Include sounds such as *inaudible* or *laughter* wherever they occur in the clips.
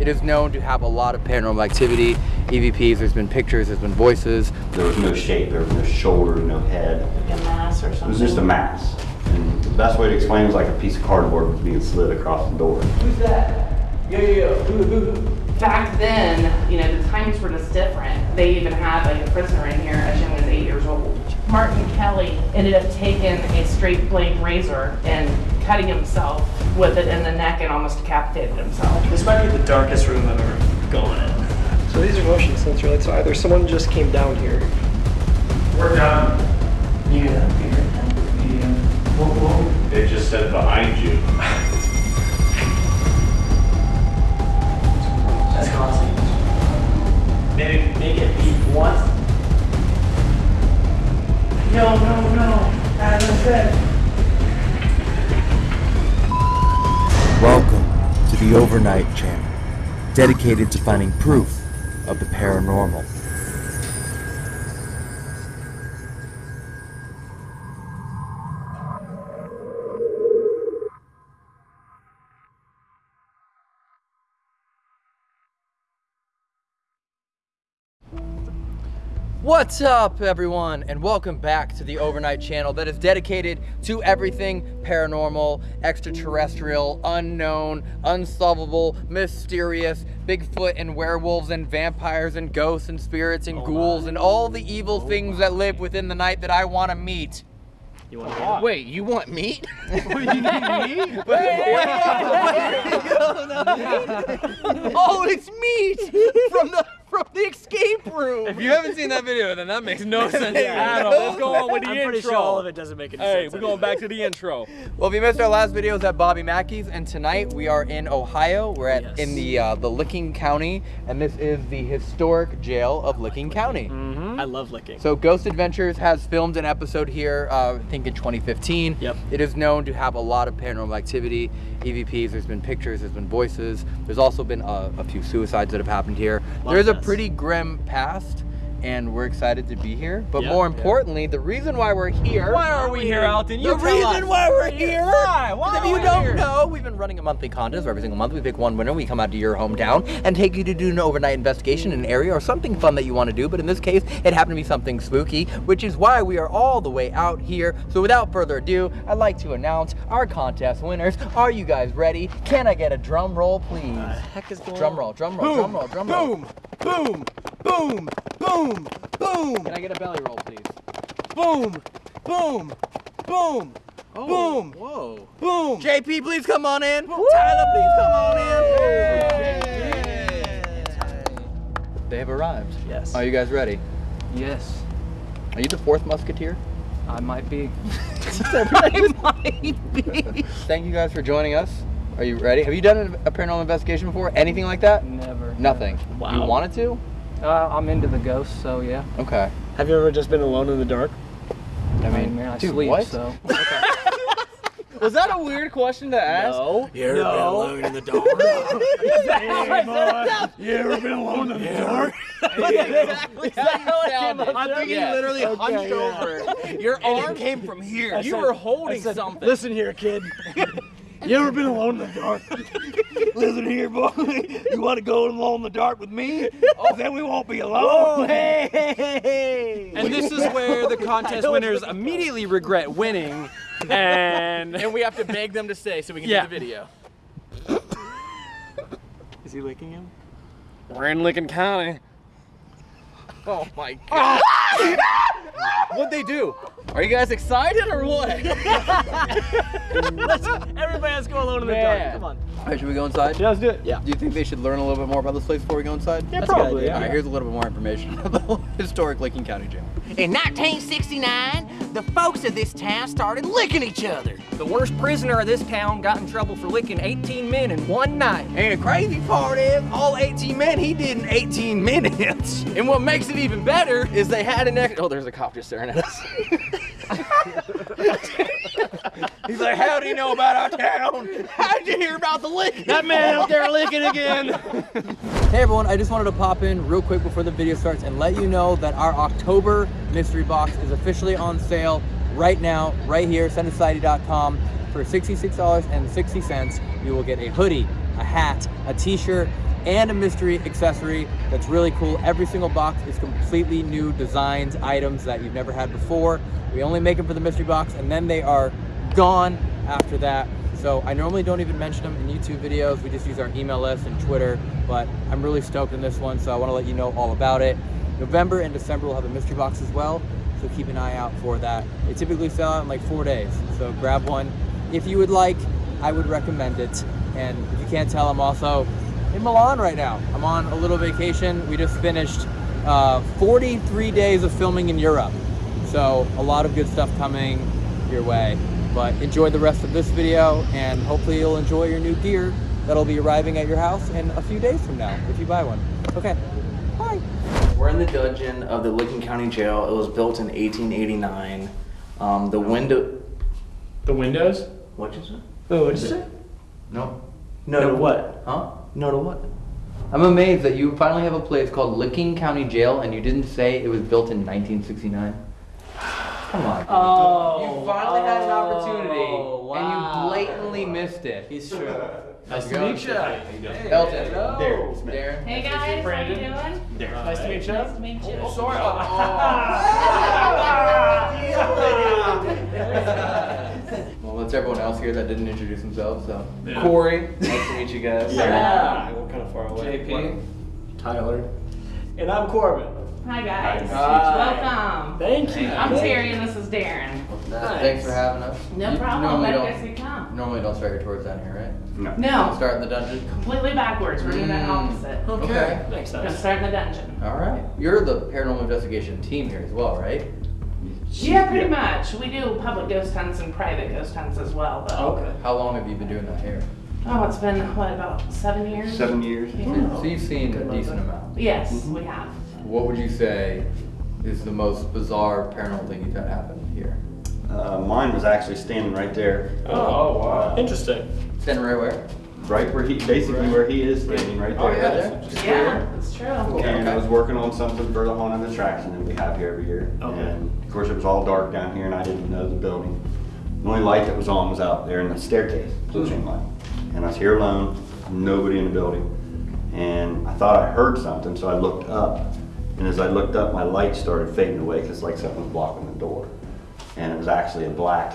It is known to have a lot of paranormal activity, EVPs, there's been pictures, there's been voices. There was no shape, there was no shoulder, no head. Like a mass or It was just a mass. And the best way to explain it was like a piece of cardboard was being slid across the door. Who's that? Yo, yo, yo. Who, who, who? Back then, you know, the times were just different. They even had like a prisoner in here as young as eight years old. Martin Kelly ended up taking a straight blade razor and cutting himself with it in the neck and almost decapitated himself. This might be the darkest room I've ever gone in. So these are motion sensor lights. So either someone just came down here. We're done. Yeah. Yeah. Whoa, whoa. They just said behind you. That's classy. Maybe make it beep once. No, no, no. As I said. Welcome to the Overnight Channel, dedicated to finding proof of the paranormal. What's up, everyone, and welcome back to the Overnight Channel that is dedicated to everything paranormal, extraterrestrial, unknown, unsolvable, mysterious, Bigfoot and werewolves and vampires and ghosts and spirits and ghouls and all the evil things that live within the night that I want to meet. You want Wait, you want meat? oh, it's meat from the from the escape room. If you haven't seen that video, then that makes no *laughs* sense at all. Let's go on with the I'm intro. pretty sure all of it doesn't make any Hey, sense. we're going back to the intro. Well, if you missed our last video, it was at Bobby Mackey's, and tonight we are in Ohio. We're at Yes. in the uh, the Licking County, and this is the historic jail of Licking County. I love licking. So Ghost Adventures has filmed an episode here, uh, I think in 2015. Yep. It is known to have a lot of paranormal activity, EVPs. There's been pictures, there's been voices. There's also been a, a few suicides that have happened here. Lot There's a deaths. Pretty grim past, and we're excited to be here. But Yeah. more Yeah. importantly, the reason why we're here. Why are we here, Alton? You The tell reason us. why we're here. Why? Why If you don't here? know, we've been running a monthly contest where every single month. We pick one winner. We come out to your hometown and take you to do an overnight investigation in an area or something fun that you want to do. But in this case, it happened to be something spooky, which is why we are all the way out here. So without further ado, I'd like to announce our contest winners. Are you guys ready? Can I get a drum roll, please? heck is going Drum roll, drum roll, drum roll, drum roll. Boom! Boom! Boom! Boom! Boom! Can I get a belly roll, please? Boom! Boom! Boom! Oh, Boom! Whoa. Boom! JP, please come on in. Tyler, please come on in. They have arrived. Yes. Are you guys ready? Yes, Are you the fourth musketeer? *laughs* *laughs* I might be. Thank you guys for joining us. Are you ready? Have you done a paranormal investigation before? Anything like that? Never. Nothing. Wow. You wanted to? Uh, I'm into the ghosts, so yeah. Okay. Have you ever just been alone in the dark? I mean, man, I dude, sleep, what? so. *laughs* Was that a weird question to ask? No. You ever been alone in the dark? *laughs* you ever been alone in the dark? *laughs* exactly how it sounded. I think he Yeah. literally Okay, hunched yeah. over. Your arm came from here. I You said- were holding said, something. Listen here, kid. You ever been alone in the dark? *laughs* Listen here, boy. You want to go alone in the dark with me? Oh, then we won't be alone. hey! *laughs* And this is where the contest *laughs* winners immediately regret winning, and And we have to beg them to stay so we can Yeah. do the video. Is he licking him? we're in Licking County. Oh my ah! god. What'd they do? Are you guys excited or what? *laughs* Everybody has to go alone in the dark. Come on. All right, should we go inside? Yeah, let's do it. Yeah. Do you think they should learn a little bit more about this place before we go inside? Yeah, probably. Yeah. All right, here's a little bit more information *laughs* about the historic Licking County Jail. In 1969, the folks of this town started licking each other. The worst prisoner of this town got in trouble for licking 18 men in one night. And the crazy part is, all 18 men he did in 18 minutes. And what makes it even better is they had an ex- Oh, there's a cop just staring at us. *laughs* *laughs* He's like, how do you know about our town? How'd you hear about the lick? That man out there licking again. Hey everyone, I just wanted to pop in real quick before the video starts and let you know that our October mystery box is officially on sale right now, right here, sendasociety.com for $66.60. You will get a hoodie, a hat, a t-shirt, and a mystery accessory that's really cool. Every single box is completely new designs, items that you've never had before. We only make them for the mystery box and then they are gone after that. So I normally don't even mention them in YouTube videos. We just use our email list and Twitter, but I'm really stoked in this one, so I wanna let you know all about it. November and December we'll have a mystery box as well, so keep an eye out for that. They typically sell out in like four days, so grab one. If you would like, I would recommend it. And if you can't tell, I'm also in Milan right now. I'm on a little vacation. We just finished uh, 43 days of filming in Europe. So a lot of good stuff coming your way. But enjoy the rest of this video and hopefully you'll enjoy your new gear that'll be arriving at your house in a few days from now if you buy one. Okay, bye. We're in the dungeon of the Licking County Jail. It was built in 1889. Um, the window. The windows? What'd you say? Oh, what'd you say? No. No, No, what? Huh? No to what? I'm amazed that you finally have a place called Licking County Jail and you didn't say it was built in 1969. Come on. Oh. You finally had an opportunity wow. and you blatantly missed it. He's true. Nice to meet ya. Elton. Hello. Darren. Hey guys, Brandon. how you doing? Nice to meet you. Nice to meet you. Oh, sorry. *laughs* *laughs* *laughs* well, that's everyone else here that didn't introduce themselves, so. Yeah. Corey. *laughs* Nice to meet you guys. Yeah. We're kind of far away. JP. Tyler. And I'm Corbin. Hi guys. Hi. Welcome. Thank you. I'm Terry and this is Darren. Nice. Thanks for having us. No You problem. Normally Let don't, guys you come. normally don't start your tours down here, right? No. No, Start in the dungeon. completely backwards. We're doing that Mm. opposite. Okay. Makes We're gonna start in the dungeon. All right. You're the paranormal investigation team here as well, right? Yeah, pretty much. We do public ghost hunts and private ghost hunts as well, though. Okay. How long have you been doing that here? Oh, it's been, what, about seven years? Seven years. Yeah. So you've seen a decent amount. Yes, we have. What would you say is the most bizarre paranormal thing you've had happen here? Uh, mine was actually standing right there, Oh, wow. Interesting. Standing right where? Right where he, basically where he is standing, right there. Oh, there. yeah, there. Just Yeah, that's true. And I was working on something for the haunted attraction that we have here every year. Okay. And of course, it was all dark down here and I didn't know the building. The only light that was on was out there in the staircase, blue chain light. And I was here alone, nobody in the building. And I thought I heard something, so I looked up. And as I looked up, my light started fading away because like something was blocking the door. And it was actually a black,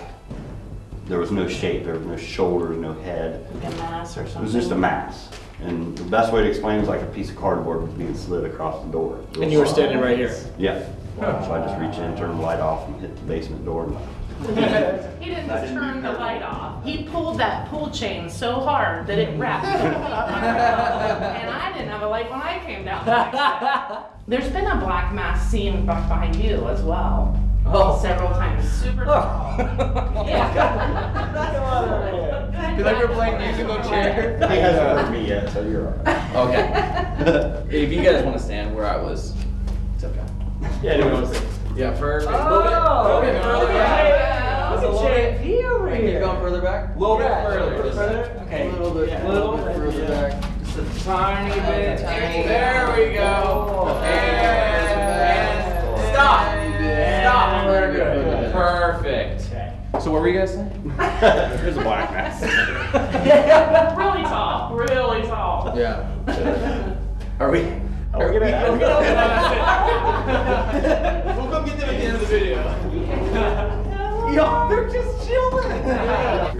there was no shape, there was no shoulders, no head. Like a mass or It was just a mass. And the best way to explain it was like a piece of cardboard was being slid across the door. And you were standing right here. Yeah. So I just reached in, turned the light off, and hit the basement door. and- He didn't just turn the light off. He pulled that pull chain so hard that it wrapped. and I didn't have a light when I came down. the. *laughs* There's been a black mass seen back behind you as well. Oh. Several times. Super oh. tall. *laughs* yeah. Feel like we're playing musical chair. *laughs* He hasn't heard me yet, so you're all right. Okay. *laughs* If you guys want to stand where I was, it's okay. Yeah, no, it oh, was Yeah, perfect. Oh, Little bit. Little bit further back. Look Just a at little bit. JP over Keep here. going further back. A little bit Yeah, further. a little bit just- further. Okay. A little bit, Yeah. little bit further back. Just a tiny bit. Tiny There we go. Oh. And, and stop. Stop. Very good. Perfect. So what were you guys saying? *laughs* There's a black mass. *laughs* really tall. Really tall. Yeah. Are we? Are we gonna? *laughs* We'll come get them at the end of the video. Yo, they're just chilling.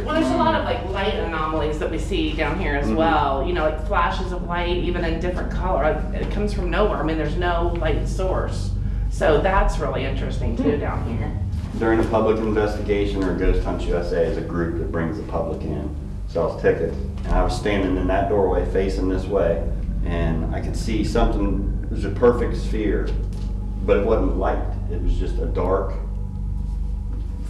Well, there's a lot of like light anomalies that we see down here as mm-hmm. well. You know, like flashes of light, even in different color. It comes from nowhere. I mean, there's no light source. So that's really interesting too hmm. down here. During a public investigation or Ghost Hunt USA is a group that brings the public in, sells tickets. And I was standing in that doorway facing this way and I could see something, it was a perfect sphere, but it wasn't light. It was just a dark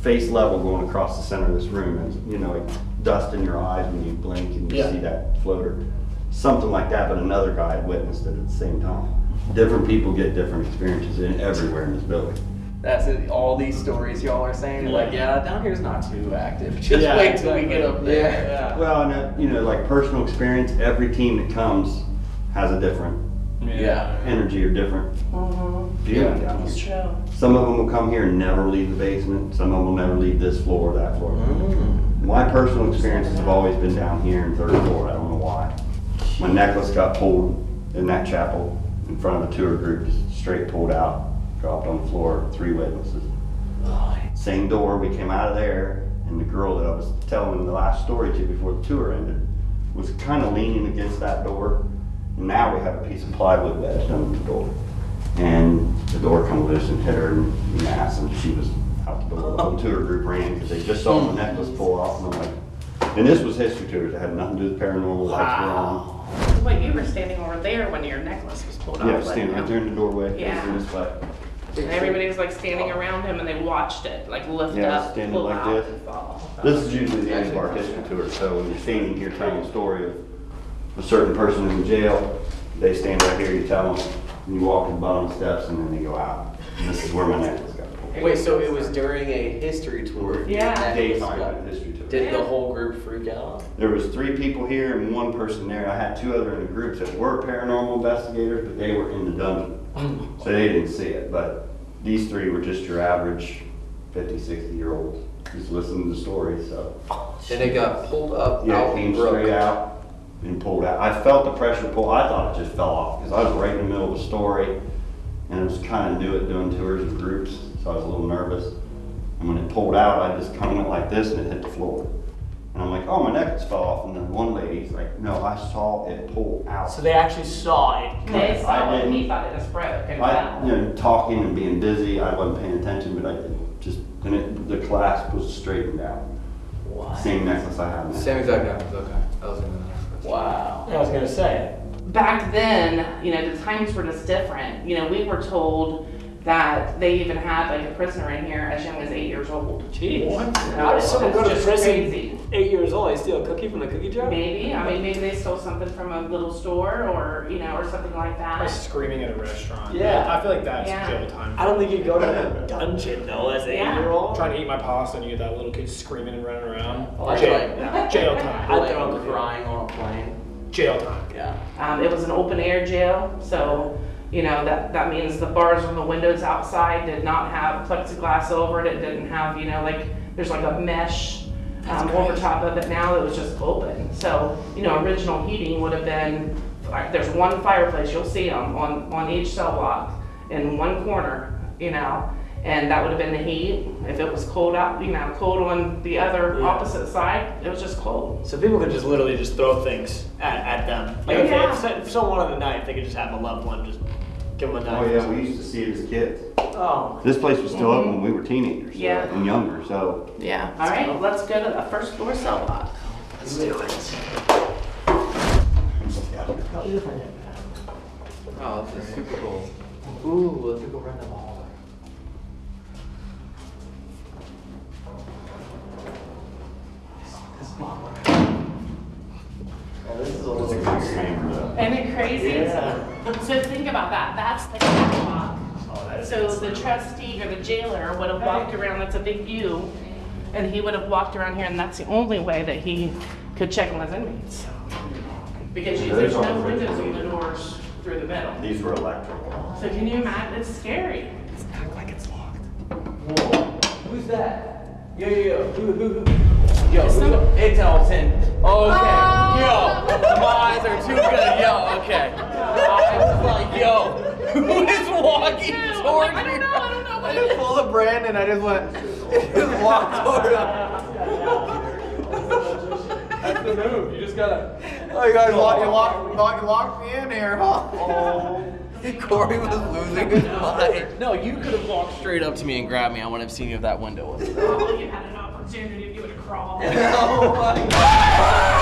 face level going across the center of this room. And, you know, like dust in your eyes when you blink and you Yeah. see that floater. Something like that, but another guy had witnessed it at the same time. Different people get different experiences in everywhere in this building. That's it. All these stories y'all are saying. You're like, yeah, down here's not too active. *laughs* Just Yeah, wait till we get up there. Yeah. Well, and, uh, you know, like personal experience, every team that comes has a different Yeah. energy or different Mm-hmm. feeling down That's here. true. Some of them will come here and never leave the basement. Some of them will never leave this floor or that floor. My personal experiences have always been down here in third floor. I don't know why. My necklace got pulled in that chapel in front of a tour group, just straight pulled out, dropped on the floor, three witnesses. Same door, we came out of there, and the girl that I was telling the last story to before the tour ended was kind of leaning against that door. And now we have a piece of plywood wedged under the door. And the door come loose and hit her in the ass, and she was out the door. The whole tour group ran because they just saw my necklace pull off, and I'm like, and this was history tours, it had nothing to do with paranormal, lights were on. Wait, you were standing over there when your necklace was pulled off. Yeah, standing right there in the doorway, Yeah. facing this way. And everybody was like standing around him and they watched it, like lift Yeah, up, standing pull like out, this. and fall. This is usually the end of our history tour, so when you're standing here telling a story of a certain person in jail, they stand right here, you tell them, and you walk to the bottom steps, and then they go out. And this is where my necklace. Wait, so it was during a history tour? Yeah. That Daytime at the history tour. Did the whole group freak out? There was three people here and one person there. I had two other in the groups that were paranormal investigators, but they were in the dungeon. *laughs* So they didn't see it, but these three were just your average 50, 60 year olds, just listening to the stories, so. And it got pulled up Yeah, out came broke. straight out and pulled out. I felt the pressure pull. I thought it just fell off because I was right in the middle of the story and I was kind of new at doing tours of groups, so I was a little nervous. And when it pulled out, I just kind of went like this and it hit the floor. And I'm like, oh, my necklace fell off. And then one lady's like, no, I saw it pull out. So they actually saw it. They saw I it, he didn't- thought it was broke and I, fell. you know, talking and being busy, I wasn't paying attention, but I did just, and it, the clasp was straightened out. Same necklace I have now. Same exact necklace, okay. That was gonna be the next question. Wow. I was gonna say. Back then, you know, the times were just different. You know, we were told that they even had like a prisoner in here as young as eight years old. Jeez. What? How does someone go to prison crazy. eight years old? They steal a cookie from the cookie jar? Maybe, I mean, maybe they stole something from a little store or, you know, or something like that. Or that. screaming at a restaurant. Yeah. I feel like that's Yeah. jail time. I don't think you'd go to a dungeon though as an Yeah. eight-year-old. Trying to eat my pasta and you get that little kid screaming and running around. I jail. like that. Jail time. Like I'm crying on a plane. Jail time. Yeah. Um, it was an open air jail, so, you know, that, that means the bars on the windows outside did not have plexiglass over it. It didn't have, you know, like, there's like a mesh, um, over top of it now It was just open. So, you know, original heating would have been, there's one fireplace, you'll see them on, on each cell block in one corner, you know, and that would have been the heat. If it was cold out, you know, cold on the other Yeah. opposite side, it was just cold. So people could just literally just throw things at, at them. Like if, Yeah. if, if someone wanted a knife, they could just have a loved one just give them a Oh yeah, we used to see it as kids. Oh. This place was still open mm-hmm. when we were teenagers so- Yeah. and younger, so Yeah. All right, let's go to the first floor cell block. Let's do it. Oh, this is super cool. Ooh, let's go run down the hallway. Oh, this is a little Oh, Isn't it crazy? So think about that, that's the catwalk. Oh, So the trustee or the jailer would have walked around, that's a big view, and he would have walked around here, and that's the only way that he could check on his inmates. Because you- there's no windows on the doors through the middle. these were electrical. So can you imagine, it's scary. It's not like it's locked. Whoa. Who's that? Yo, yo, yo. Who, who, who? Yo, who's It's Elton. Okay. Oh. Yo, my eyes are too good. Yo, okay. I was like, yo, who is walking towards me? I don't know, I don't know. I just pulled a Brandon. I just went, just *laughs* walked toward him. That's the move. You just gotta. Oh, you guys locked, you locked, locked, you locked me in here, huh? *laughs* Corey was losing his mind. No, you could have walked straight up to me and grabbed me. I wouldn't have seen you if that window was there. Oh, you had an opportunity, you would have crawled. *laughs* oh my god.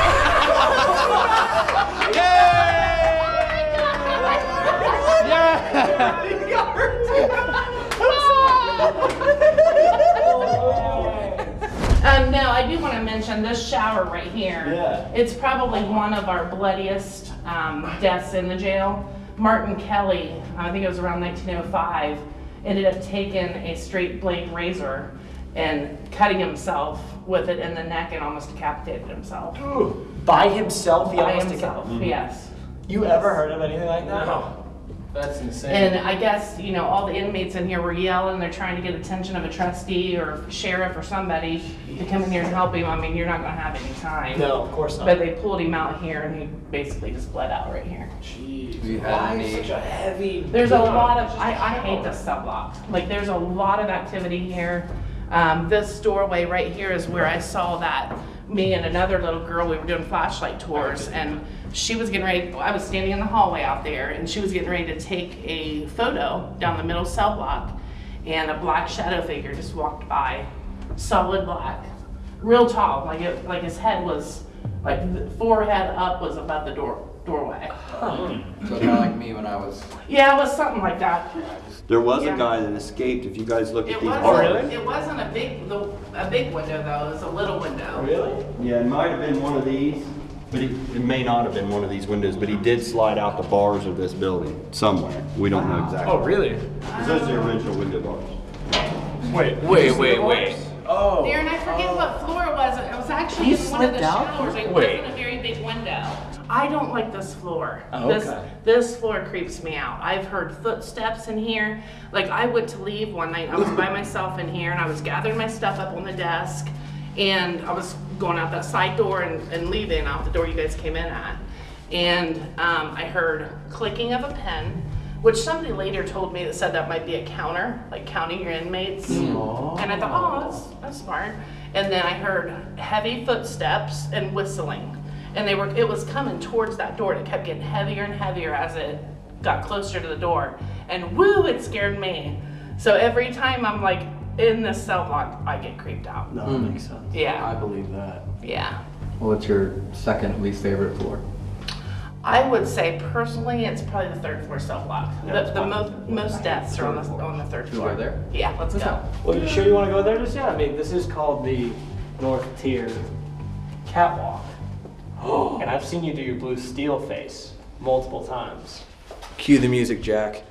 Um, no, I do want to mention this shower right here. Yeah. It's probably one of our bloodiest um, deaths in the jail. Martin Kelly, I think it was around 1905, ended up taking a straight blade razor and cutting himself with it in the neck and almost decapitated himself. By himself, he By almost himself, decap- yes. You ever heard of anything like that? No. That's insane. And I guess, you know, all the inmates in here were yelling, they're trying to get attention of a trustee or sheriff or somebody to come in here and help him. I mean, you're not gonna have any time. No, of course not. But they pulled him out here and he basically just bled out right here. Jeez. We had Why any- such a heavy? There's a lot of, I, I hate this cell block. Like, there's a lot of activity here. Um, this doorway right here is where I saw that, me and another little girl, we were doing flashlight tours and she was getting ready, I was standing in the hallway out there and she was getting ready to take a photo down the middle cell block and a black shadow figure just walked by, solid black, real tall, like it, like his head was, like the forehead up was above the door, doorway. So kind of like me when I was. Yeah, it was something like that. There was Yeah. a guy that escaped, if you guys look at It these. wasn't, oh, it wasn't a big, the- a big window though, it was a little window. Oh, really? Yeah, it might have been one of these, but it, it may not have been one of these windows, but he did slide out the bars of this building somewhere. We don't know exactly. Oh, really? Those are the original window bars. Wait, Wait, wait, wait. Oh. Darren, I forget what floor it was, it was actually in one of the slipped out? showers, it Wait. wasn't a very big window. I don't like this floor. Oh, This, okay. this floor creeps me out. I've heard footsteps in here. Like, I went to leave one night, I was by myself in here, and I was gathering my stuff up on the desk, and I was going out that side door and, and leaving out the door you guys came in at. And um, I heard clicking of a pen, which somebody later told me that said that might be a counter, like counting your inmates. And I thought, oh, that's, that's smart. And then I heard heavy footsteps and whistling. And they were, it was coming towards that door. and It kept getting heavier and heavier as it got closer to the door. And woo, it scared me. So every time I'm like in this cell block, I get creeped out. No, that hmm. makes sense. Yeah, I believe that. yeah. Well, what's your second least favorite floor? I would say personally, it's probably the third floor cell block. Yeah, The, the fine. most, most deaths are on the, on the third Should we floor. go there? Yeah, let's go. Well, you sure you want to go there just yet? I mean, this is called the North Tier Catwalk. *gasps* and I've seen you do your blue steel face multiple times. Cue the music, Jack.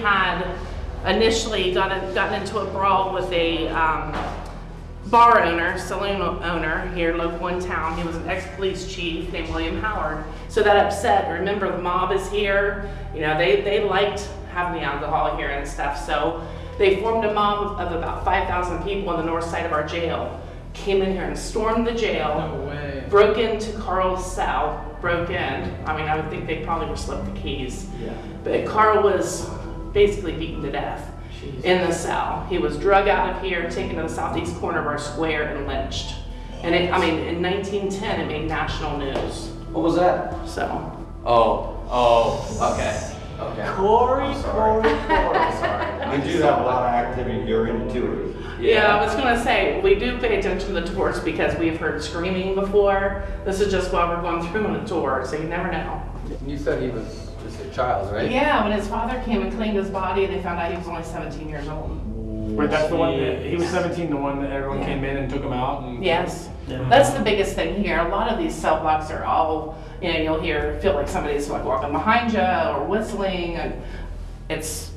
Had initially got a, gotten into a brawl with a um, bar owner, saloon owner here local in town. He was an ex-police chief named William Howard. So that upset, remember the mob is here, you know, they, they liked having the alcohol here and stuff. So they formed a mob of about 5,000 people on the north side of our jail. Came in here and stormed the jail. No way. Broke into Carl's cell, broke in. I mean, I would think they probably were slipped the keys. Yeah. But Carl was basically beaten to death in the cell. He was drug out of here, taken to the southeast corner of our square, and lynched. And it, I mean, in 1910, it made national news. What was that? So, Oh, oh, okay, okay. Corey, Corey, *laughs* Corey. Sorry. We do have a lot of activity during the tours. yeah. I was gonna say, we do pay attention to the tours because we've heard screaming before. This is just while we're going through on a tour, so you never know. You said he was just child, right? Yeah, when his father came and cleaned his body, they found out he was only 17 years old. Wait, that's the one that, he was 17, the one that everyone came in and took him out and. Yes, that's the biggest thing here. A lot of these cell blocks are all, you know, you'll hear, feel like somebody's like walking behind you or whistling, and it's,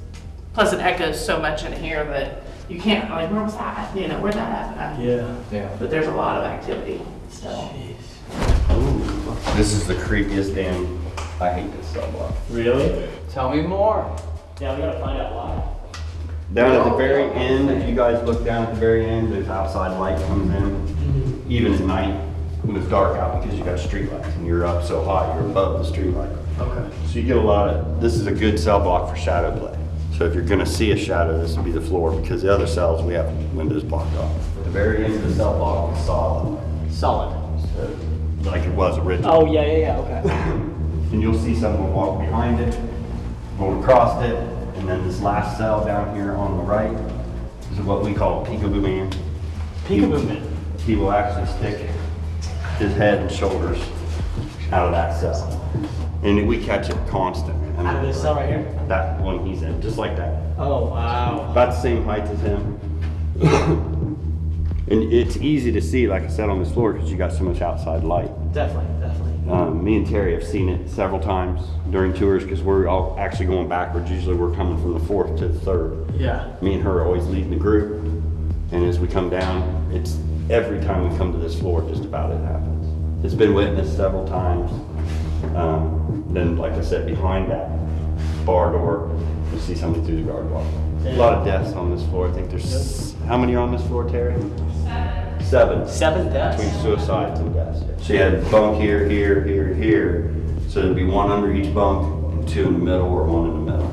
plus it echoes so much in here that you you can't, like, where was that? You know, where'd that happen? Yeah. Yeah. But there's a lot of activity still. This is the creepiest damn, I hate this cell block. Really? Tell me more. Yeah, we gotta find out why. Down at the very end, if you guys look down at the very end, there's outside light comes in, mm-hmm. even at night, when it's dark out, because you got street lights and you're up so high, you're above the street light. Okay. So you get a lot of, this is a good cell block for shadow play. So if you're gonna see a shadow, this would be the floor, because the other cells, we have windows blocked off. The very end of the cell block is solid, Solid. so, like it was originally. Oh, yeah, yeah, yeah, okay. *laughs* And you'll see someone walk behind it, going across it, and then this last cell down here on the right is what we call peekaboo man. Peekaboo man. He will actually stick his head and shoulders out of that cell. And we catch it constant. I Out of this cell right here? That one he's in, just like that. Oh, wow. About the same height as him. *coughs* And it's easy to see, like I said, on this floor, because you got so much outside light. Definitely, definitely. Um, me and Terry have seen it several times during tours because we're all actually going backwards. Usually we're coming from the fourth to the third. Yeah. Me and her are always leading the group. And as we come down, it's every time we come to this floor, just about it happens. It's been witnessed several times. Um, then, like I said, behind that bar door, you see somebody through the guard wall. A lot of deaths on this floor. I think there's, how many are on this floor, Terry? Seven. Seven Seven deaths? Between suicides and deaths. She had bunk here, here, here, here. So there'd be one under each bunk and two in the middle or one in the middle.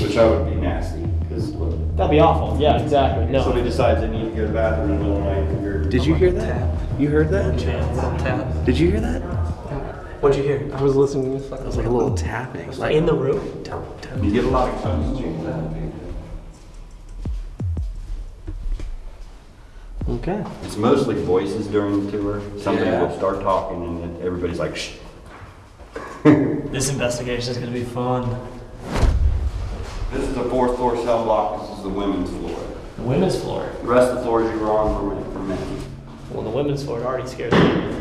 Which I would be nasty, because look. That'd be awful. Yeah, exactly. No. Somebody decides they need to go to the bathroom in the middle of the night. and you're- Did you hear that? You heard that? Tap. Did you hear that? What'd you hear? I was listening. To this. It was like a little tapping. Like In the room? You get a lot of tones Okay. It's mostly voices during the tour. Somebody Yeah. will start talking and then everybody's like, shh. *laughs* This investigation is gonna be fun. This is the fourth floor cell block. This is the women's floor. The women's floor. The rest of the floors you were on were for men. Well, the women's floor already scares me.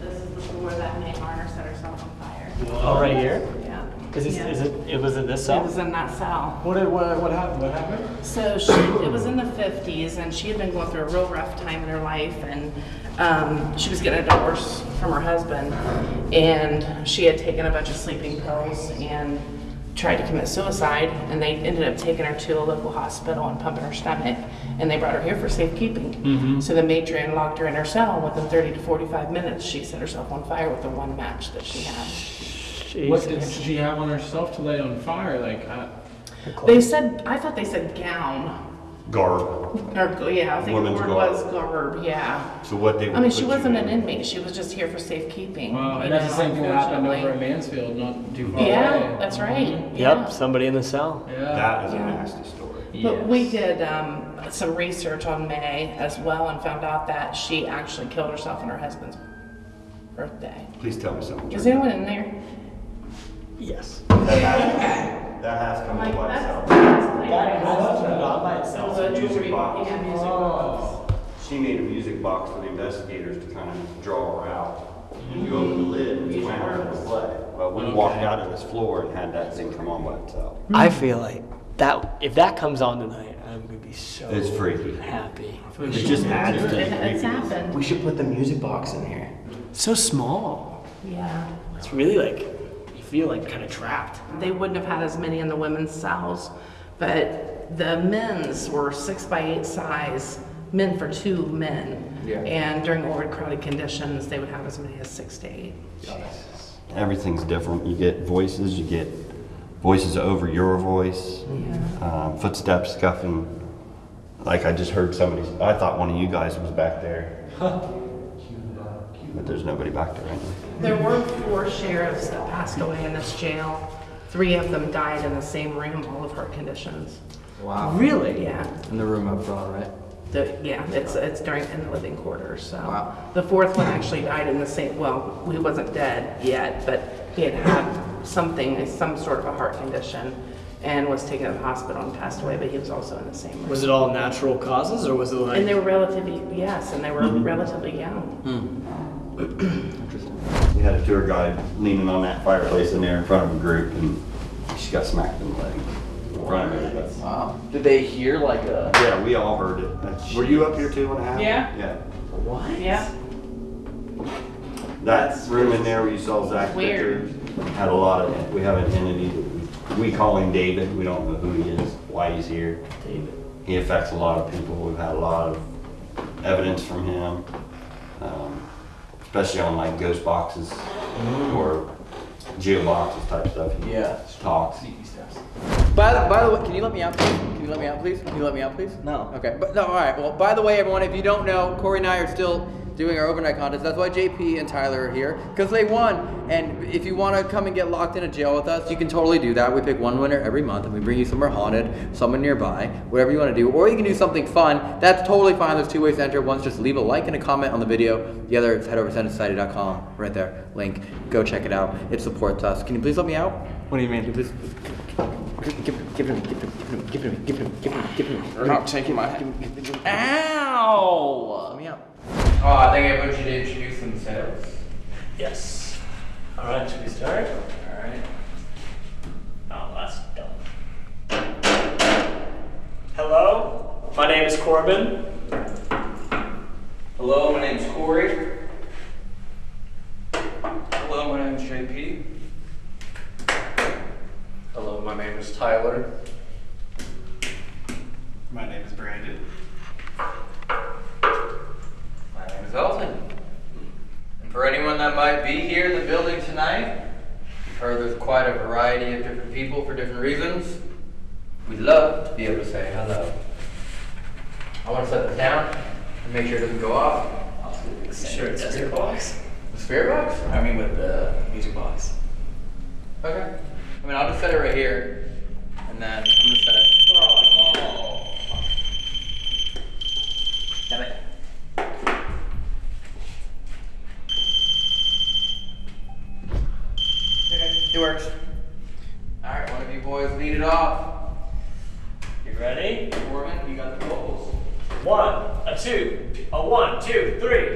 This is the floor that May Garner set herself on fire. Oh, right here? Yeah. Is this, Yeah. is it, it was in this cell? It cell? was in that cell. What, did- what, what happened? What happened? So she, it was in the 50s, and she had been going through a real rough time in her life, and um, she was getting a divorce from her husband, and she had taken a bunch of sleeping pills and tried to commit suicide, and they ended up taking her to a local hospital and pumping her stomach, and they brought her here for safekeeping. So the matron locked her in her cell. Within 30 to 45 minutes, she set herself on fire with the one match that she had. What did she have on herself to lay on fire? Like, I, They said, I thought they said gown. Garb. Or, yeah, I think the word garb. was garb, yeah. So what they I mean, she wasn't an inmate, she was just here for safekeeping. wow, and that's the same thing that happened over unfortunately. at Mansfield, not too far away. Yeah, that's right. Yep, yeah. somebody in the cell. Yeah. That is a nasty story. But we did um, some research on May as well and found out that she actually killed herself on her husband's birthday. Please tell me something. Is anyone in there? Yes. That has, that has come Like, to by that's, itself. That has turned on by It itself. was a Music box. yeah, music oh. box. She made a music box for the investigators to kind of draw her out. And you open the lid and it's went her to play. Well, we walked out of this floor and had that thing come on by itself. I feel like that, if that comes on tonight, I'm gonna be so It's freaky. happy. It just adds to It- the It's happened. We should put the music box in here. So small. Yeah. It's really like, you feel like kind of trapped. They wouldn't have had as many in the women's cells, but the men's were six by eight size, men for two men. Yeah. And during overcrowded conditions, they would have as many as six to eight. Jesus. Everything's different. You get voices, you get voices over your voice, um, footsteps scuffing. Like I just heard somebody, I thought one of you guys was back there. But there's nobody back there right now. There were four sheriffs that passed away in this jail. Three of them died in the same room, all of heart conditions. Wow. Really? Yeah. In the room up front, right? The, yeah, it's, it's during, in the living quarters, so. Wow. The fourth one actually died in the same, well, he wasn't dead yet, but he had had something, some sort of a heart condition and was taken to the hospital and passed away, but he was also in the same room. Was it all natural causes or was it like? And they were relatively, yes, and they were mm-hmm. relatively young. Interesting. Hmm. *clears throat* We had a tour guide leaning on that fireplace in there in front of a group and she got smacked in the leg. front of everybody. Wow. Did they hear like a? Yeah, we all heard it. That's- Were you up here too when it happened? Yeah. Yeah. What? Yeah. That room in there where you saw Zach Weird. Victor had a lot of, we have an entity that we, we call him David. We don't know who he is, why he's here. David. He affects a lot of people. We've had a lot of evidence from him, um, especially on like ghost boxes or geo boxes type stuff. He Yeah. Talks. By the, by the way, can you let me out, please? Can you let me out, please? Can you let me out, please? No. Okay, but no, all right. Well, by the way, everyone, if you don't know, Corey and I are still doing our overnight contest. That's why JP and Tyler are here because they won. And if you want to come and get locked in a jail with us, you can totally do that. We pick one winner every month, and we bring you somewhere haunted, somewhere nearby, whatever you want to do. Or you can do something fun. That's totally fine. There's two ways to enter. One's just leave a like and a comment on the video. The other is head over to sendasociety.com. Right there, link. Go check it out. It supports us. Can you please let me out? What do you mean? Please, Give, give, give it to me, give it to me, give it to me, give it to me, give it to me, give it to me. You're not taking my hand. Ow! Let me out. Oh, I think everyone should introduce themselves. Yes. All right, should we start? All right. Oh, that's dumb. Hello, my name is Corbin. Hello, my name's Corey. Hello, my name's JP. Hello, my name is Tyler. My name is Brandon. My name is Elton. And for anyone that might be here in the building tonight, you've heard there's quite a variety of different people for different reasons. We'd love to be able to say hello. I want to set this down and make sure it doesn't go off. Sure, it's a spirit box. The spirit box? I mean, with the music box. Okay. I mean, I'll just set it right here, and then I'm gonna set it. Oh. Damn it. Okay, it works. All right, one of you boys lead it off. You ready? Corbin, you got the vocals. One, a two, a one, two, three.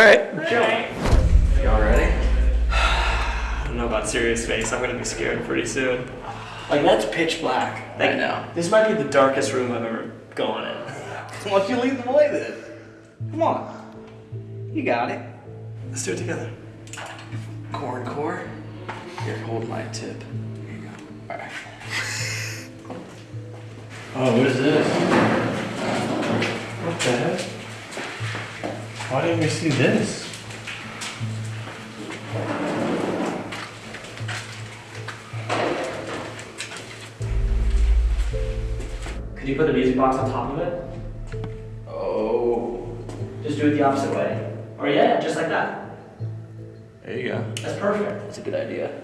All right. Y'all ready? I don't know about serious face. I'm gonna be scared pretty soon. Like that's pitch black. Like, I know. This might be the darkest room I've ever gone in. *laughs* Why don't you lead the way then? Come on. You got it. Let's do it together. Corn core. Here, hold my tip. Here you go. Alright. Oh, what is this? What the heck? Why didn't we see this? Could you put the music box on top of it? Oh. Just do it the opposite way. Or yeah, just like that. There you go. That's perfect. That's a good idea.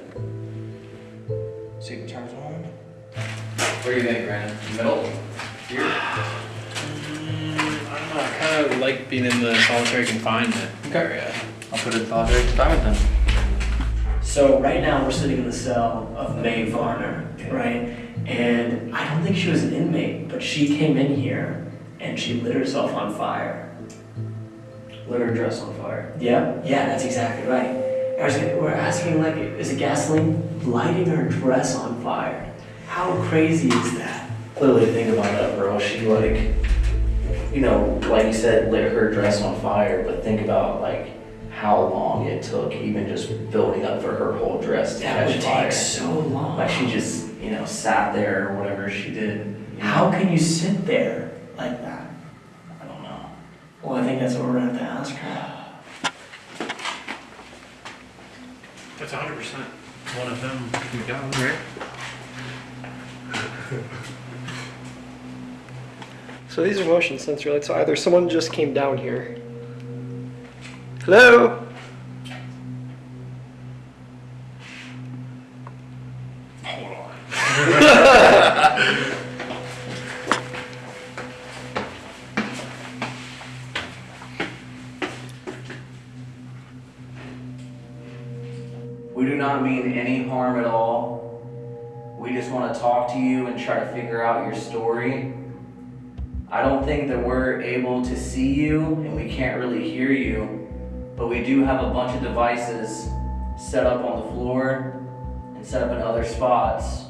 See if it turns on. What do you think, Brandon? Middle? Here? I don't know. I kind of like being in the solitary confinement Okay. area. I'll put it in solitary confinement then. So right now we're sitting in the cell of Mae Varner, right? And I don't think she was an inmate, but she came in here and she lit herself on fire. Lit her dress on fire. Yeah, yeah, that's exactly right. I was, we're asking like, is it gasoline lighting her dress on fire? How crazy is that? Clearly, think about that, bro. She like, you know, like you said, lit her dress on fire. But think about like how long it took, even just building up for her whole dress to That catch would fire. take so long. Like she just, you know, sat there or whatever she did. How know? can you sit there like that? I don't know. Well, I think that's what we're gonna have to ask her. That's 100% one of them we got, right? *laughs* So these are motion sensor lights. So either someone just came down here. Hello? We do not mean any harm at all. We just want to talk to you and try to figure out your story. I don't think that we're able to see you and we can't really hear you, but we do have a bunch of devices set up on the floor and set up in other spots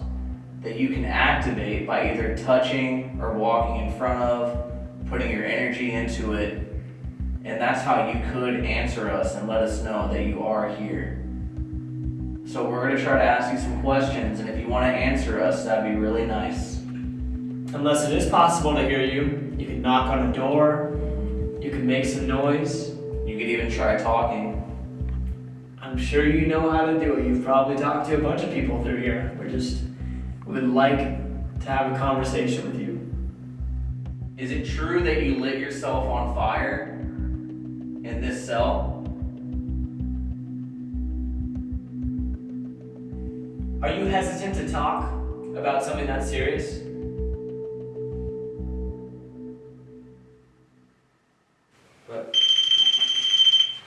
that you can activate by either touching or walking in front of, putting your energy into it, and that's how you could answer us and let us know that you are here. So we're gonna try to ask you some questions, and if you wanna answer us, that'd be really nice. Unless it is possible to hear you, you can knock on a door, you can make some noise. You could even try talking. I'm sure you know how to do it. You've probably talked to a bunch of people through here. We're just, we would like to have a conversation with you. Is it true that you lit yourself on fire in this cell? Are you hesitant to talk about something that serious?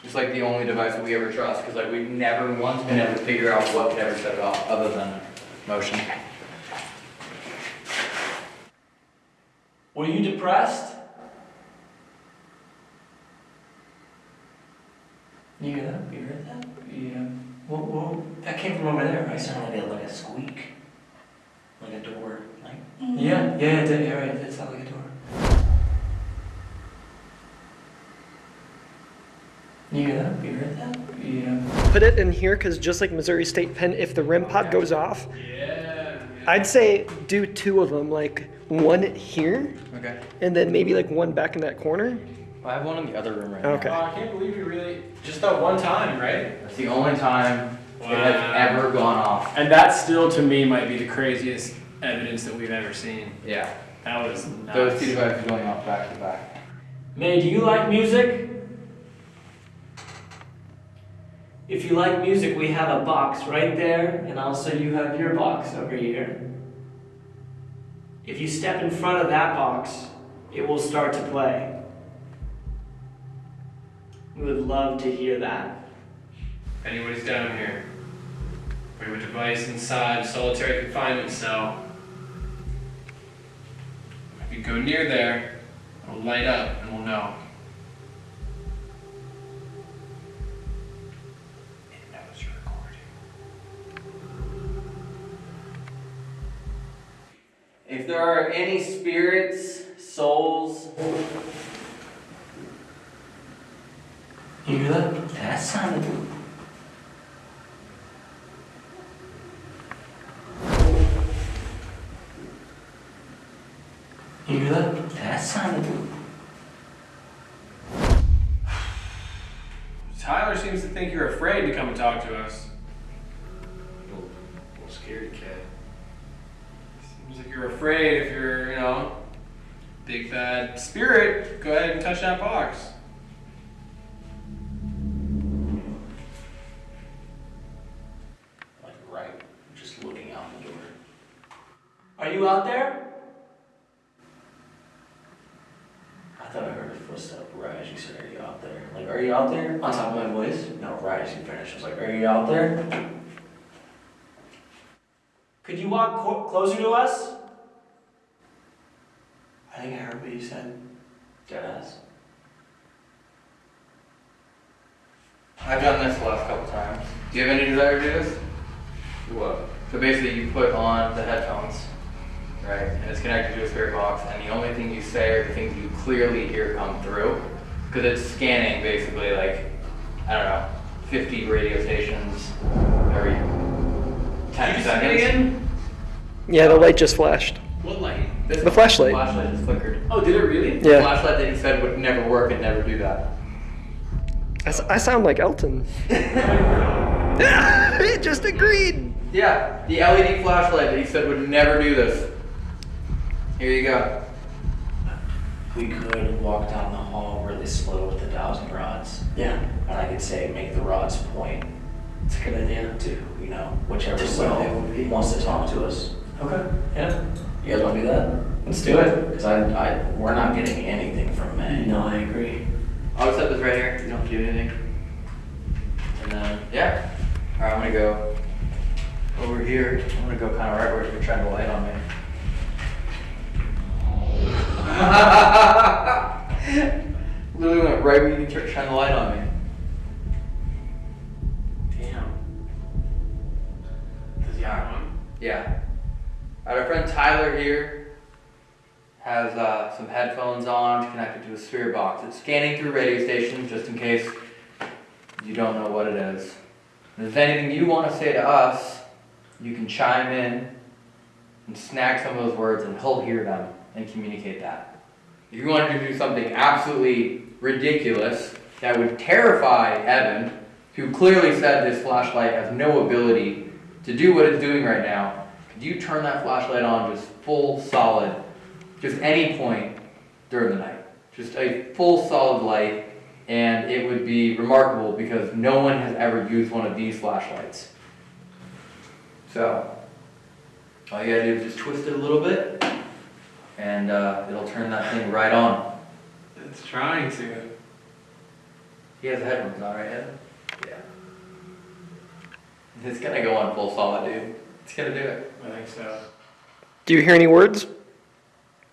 It's like the only device that we ever trust because like we've never once been able to figure out what could ever set it off other than motion. Were you depressed? You hear that? You heard that? Yeah. Whoa, whoa. That came from over there, right? It sounded like a, squeak. Like a door. Like Yeah, yeah, it did. Yeah, right. It sounded like a door. You hear that? You heard that? Yeah. Put it in here because just like Missouri State Pen, if the REM pod goes off, yeah, I'd say do two of them, like one here, Okay. and then maybe like one back in that corner. I have one in the other room right Okay. Oh, I can't believe you really just that one time, right? That's the only time it has ever gone off. And that still, to me, might be the craziest evidence that we've ever seen. Yeah. That was nuts. Those two devices going off back to back. May, do you like music? If you like music, we have a box right there, and also you have your box over here. If you step in front of that box, it will start to play. We would love to hear that. If anybody's down here, we have a device inside solitary confinement cell. If you go near there, it'll light up and we'll know. If there are any spirits, souls, You hear that? that sounded. You hear that? That sounded. Tyler seems to think you're afraid to come and talk to us. Little, little scared kid. Seems like you're afraid if you're, you know, big bad spirit. Go ahead and touch that box. Like right, just looking out the door. Are you out there? I thought I heard a footstep right as you said, Are you out there? Like, are you out there? On top of my voice? No, right as you finished. I was like, Are you out there? You walk co- closer to us? I think I heard what you said. Deadass. I've done this the last couple times. Do you have any desire to do this? What? So basically, you put on the headphones, right, and it's connected to a spirit box, and the only thing you say are the things you clearly hear come through, because it's scanning basically like, I don't know, 50 radio stations every 10 seconds. Yeah, the light just flashed. What light? This The flashlight. The flashlight just flickered. Oh, did it really? The flashlight that you said would never work and never do that. I, s- I sound like Elton. *laughs* *laughs* it just agreed. Yeah, the LED flashlight that you said would never do this. Here you go. We could walk down the hall really slow with the dowsing rods. Yeah. And I could say, make the rods point It's a good idea. to, you know, whichever To cell where they would be. wants to talk to us. Okay. Yeah. You guys want to do that? Let's do it. Because I, I, we're not getting anything from May. No, I agree. I'll set this right here. You don't have to do anything. And then, yeah. All right, I'm gonna go over here. I'm gonna go kind of right where you're trying to light on me. *laughs* Literally went right where you tr- trying to light on me. Damn. Does he have one? Yeah. Our friend Tyler here has uh, some headphones on connected to a spirit box. It's scanning through radio stations just in case you don't know what it is. And if there's anything you want to say to us, you can chime in and snag some of those words and he'll hear them and communicate that. If you wanted to do something absolutely ridiculous that would terrify Evan, who clearly said this flashlight has no ability to do what it's doing right now, you turn that flashlight on just full solid, just any point during the night? Just a full solid light, and it would be remarkable because no one has ever used one of these flashlights. So, all you gotta do is just twist it a little bit, and uh, it'll turn that thing right on. It's trying to. He has a headphones on, right, Evan? Yeah. It's gonna go on full solid, dude. It's gonna do it. I think so. Do you hear any words?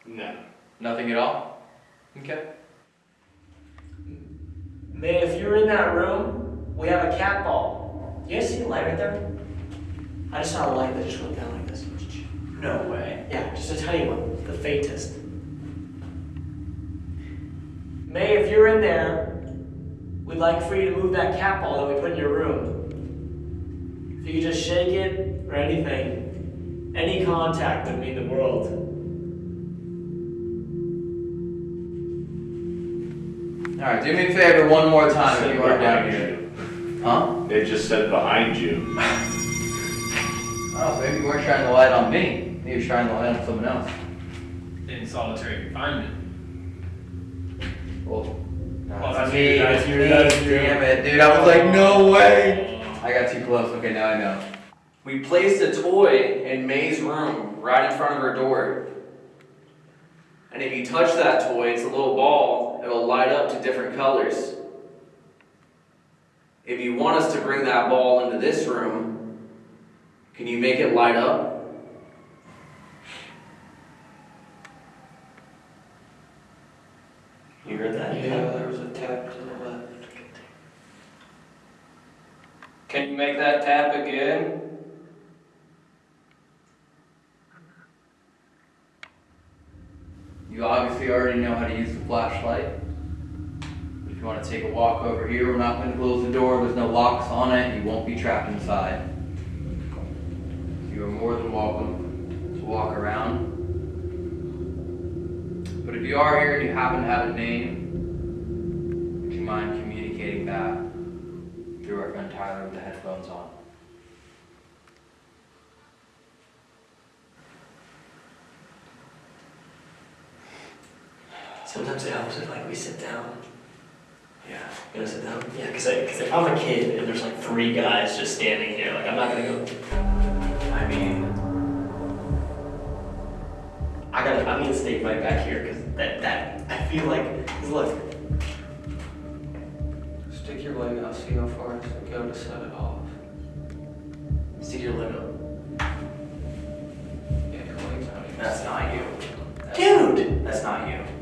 No. Nothing at all? Okay. May, if you're in that room, we have a cat ball. Do you guys see the light right there? I just saw a light that just went down like this. No way. Yeah, just a tiny one, the faintest. May, if you're in there, we'd like for you to move that cat ball that we put in your room. If you could just shake it or anything, any contact would mean the world. All right, do me a favor one more time if you are down here. Huh? They just said behind you. Oh, so maybe you weren't shining the light on me. Maybe you're shining the light on someone else. In solitary confinement. Well, Well, that's that's me. you, that's That's you, me. that's you. Damn it, dude. I was like, no way. I got too close. Okay, now I know. We placed a toy in May's room right in front of her door. And if you touch that toy, it's a little ball, it will light up to different colors. If you want us to bring that ball into this room, can you make it light up? You heard that? Yeah, there was a tap to the left. Can you make that tap again? You obviously already know how to use the flashlight. But if you want to take a walk over here, we're not going to close the door. There's no locks on it. You won't be trapped inside. You are more than welcome to walk around. But if you are here and you happen to have a name, would you mind communicating that through our friend Tyler with the headphones on? Sometimes it helps if like we sit down. Yeah. You gonna sit down? Yeah, because cause if I'm a kid and there's like three guys just standing here, like I'm not gonna go. I mean, I gotta. I'm gonna stay right back here because that that I feel like. Cause look. Stick your leg out, see how far it's going to go to set it off. Stick your leg up. Yeah, clean time. That's not you. Dude! That's not you.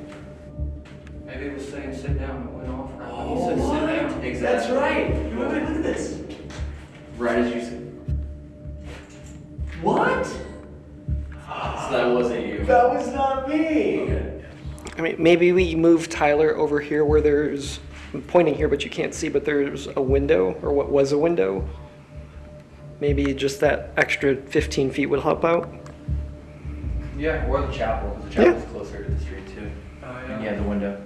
Maybe it was saying sit down and went off. Right Oh, you said sit what? down. Exactly. That's right. Wait, wait, look at this. Right as you said. What? So that wasn't you. That was not me. I mean, maybe we move Tyler over here where there's, I'm pointing here, but you can't see, but there's a window, or what was a window. Maybe just that extra 15 feet would help out. Yeah, or the chapel. 'cause The chapel's closer to the street too. Oh, And yeah, the window.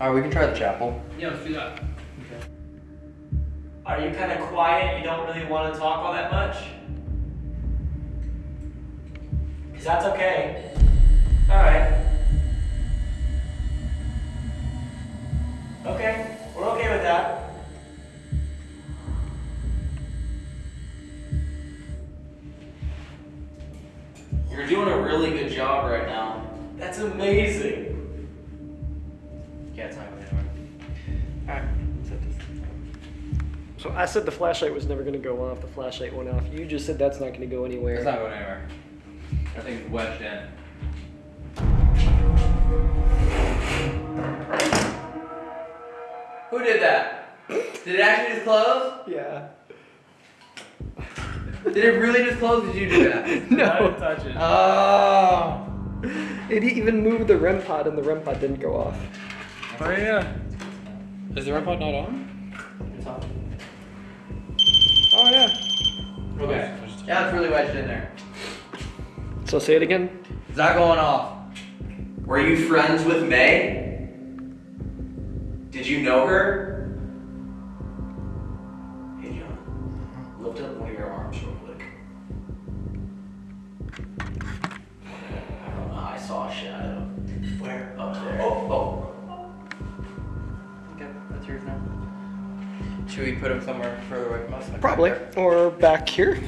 All right, we can try the chapel. Yeah, let's do that. Okay. Are you kind of quiet? You don't really want to talk all that much? Because that's okay. Alright. Okay, we're okay with that. You're doing a really good job right now. That's amazing. Yeah, it's not going anywhere. Alright. So I said the flashlight was never going to go off. The flashlight went off. You just said that's not going to go anywhere. It's not going anywhere. I think it's wedged in. Who did that? Did it actually just close? Yeah. Did it really just close? Did you do that? *laughs* No. I didn't touch it. Oh. It even moved the REM pod, and the REM pod didn't go off. Oh yeah. Is the REM pod not on? It's on. Oh yeah. Okay. Yeah, it's really wedged in there. So say it again. It's not going off. Were you friends with May? Did you know her? Hey John, lift up one of your arms real quick. I don't know, I saw a shadow. Where? Up there. Oh, Okay, Should we put him somewhere further away from us? Like Probably. back? Or back here.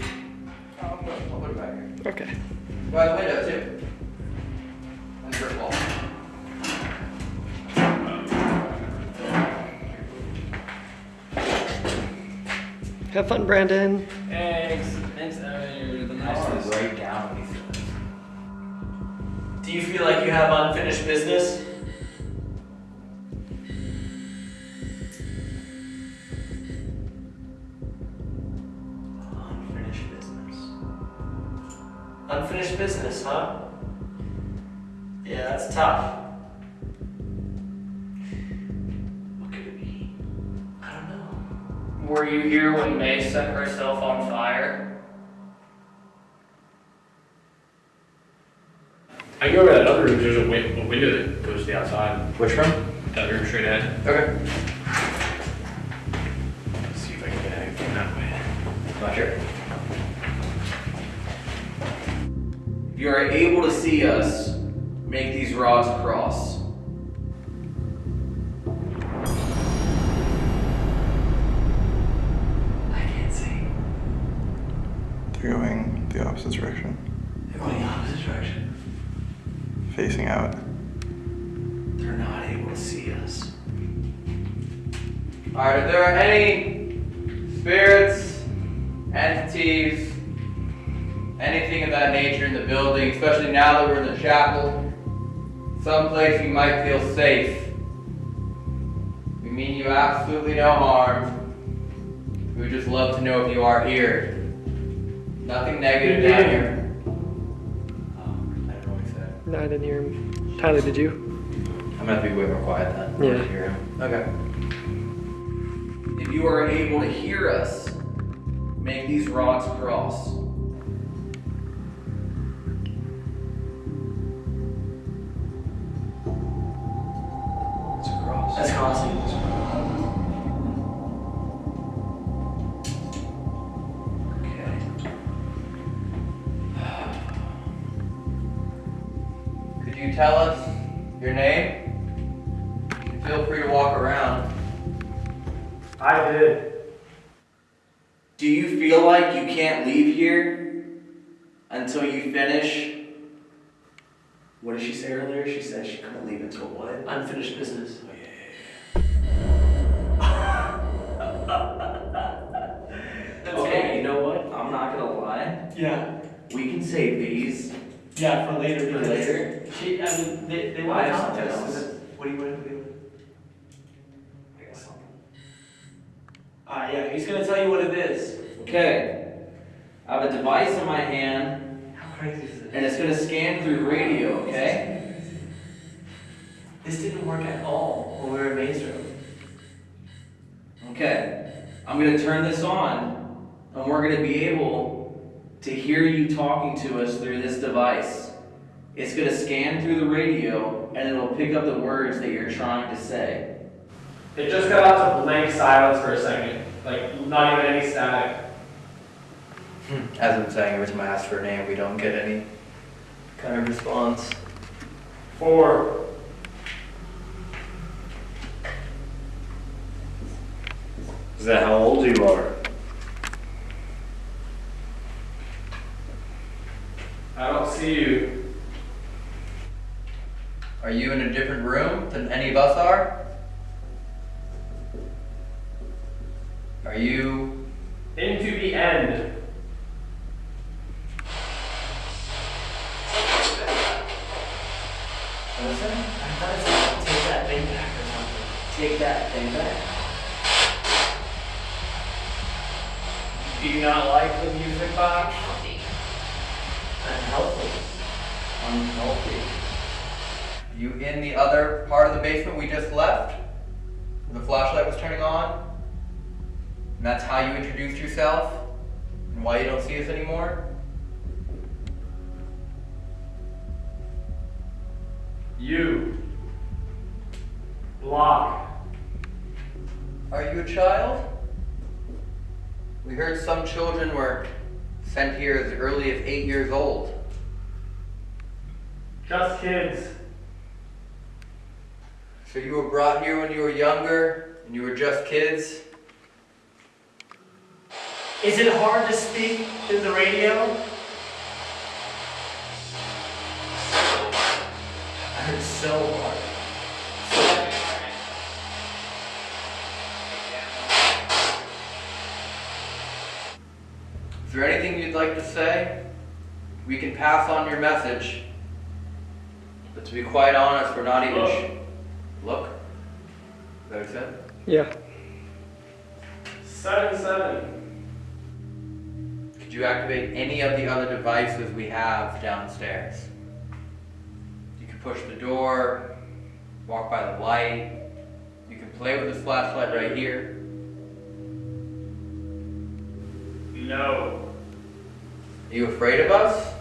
Oh, I'll put, I'll put it back here. Okay. By the window too. And the wall. Have fun, Brandon. Thanks. Thanks, Evan. You're the nicest. write down what he says. Do you feel like you have unfinished business? Unfinished business, huh? Yeah, that's tough. What could it be? I don't know. Were you here when May set herself on fire? I can go over that other room. There's a, win- a window that goes to the outside. Which room? That room straight ahead. Okay. Let's see if I can get anything that way. Not sure. You are able to see us, make these rods cross. I can't see. They're going the opposite direction, They're going the opposite direction. facing out. They're not able to see us. Alright, if there are any chapel, someplace you might feel safe. We mean you absolutely no harm. We would just love to know if you are here. Nothing negative down here. Oh, I don't know what he said. No, I didn't hear him. Tyler, did you? I'm gonna have to be way more quiet then. Yeah. hear him. Okay. If you are able to hear us, make these rods cross. Is this? And it's gonna scan through radio, okay? This didn't work at all when we were in May's Room. Okay. I'm gonna turn this on, and we're gonna be able to hear you talking to us through this device. It's gonna scan through the radio, and it'll pick up the words that you're trying to say. It just got out to blank silence for a second. Like, not even any static. Hmm, as I'm saying, every time I ask for a name, we don't get any kind of response. Four. Is that how old you are? I don't see you. Are you in a different room than any of us are? Are you Into the end. Listen? I thought it said take that thing back or something. Take that thing back. Do you not like the music box? Unhealthy. unhealthy? Unhealthy. You in the other part of the basement we just left? The flashlight was turning on? And that's how you introduced yourself? And why you don't see us anymore? You. Block. Are you a child? We heard some children were sent here as early as eight years old. Just kids. So you were brought here when you were younger and you were just kids? Is it hard to speak through the radio? I heard so hard. Is there anything you'd like to say? We can pass on your message. But to be quite honest, we're not even. Sh- Look. Is that what you said? Yeah. Seven, seven. Could you activate any of the other devices we have downstairs? Push the door, walk by the light. You can play with this flashlight right here. No. Are you afraid of us?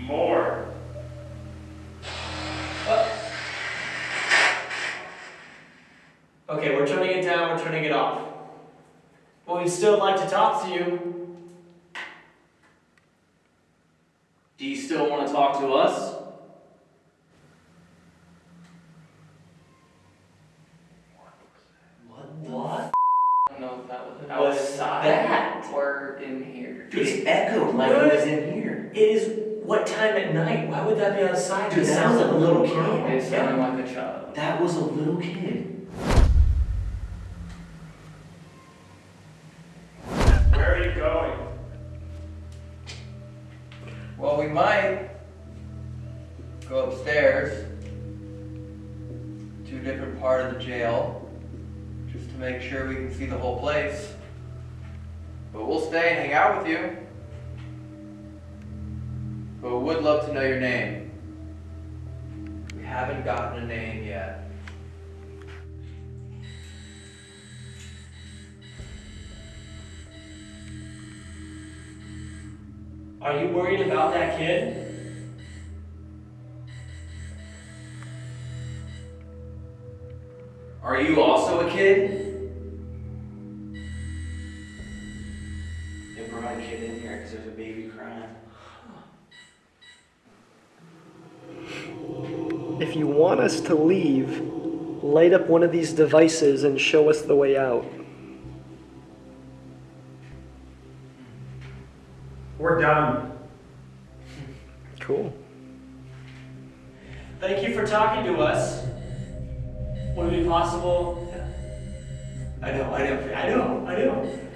More. Okay, we're turning it down, we're turning it off. But we'd still like to talk to you. Do you still want to talk to us? What? The? I don't know if that was What's that? Or in here. Dude, it echoed like it was in here. It is what time at night? Why would that be outside? Dude, it that sounds was like a little kid. It sounded like a child. That was a little kid. See the whole place. But we'll stay and hang out with you. But we would love to know your name. We haven't gotten a name yet. Are you worried about that kid? Are you also a kid? Kid in there's a baby crying. If you want us to leave, light up one of these devices and show us the way out. We're done. Cool. Thank you for talking to us. Would it be possible? I know, I know, I know, I know.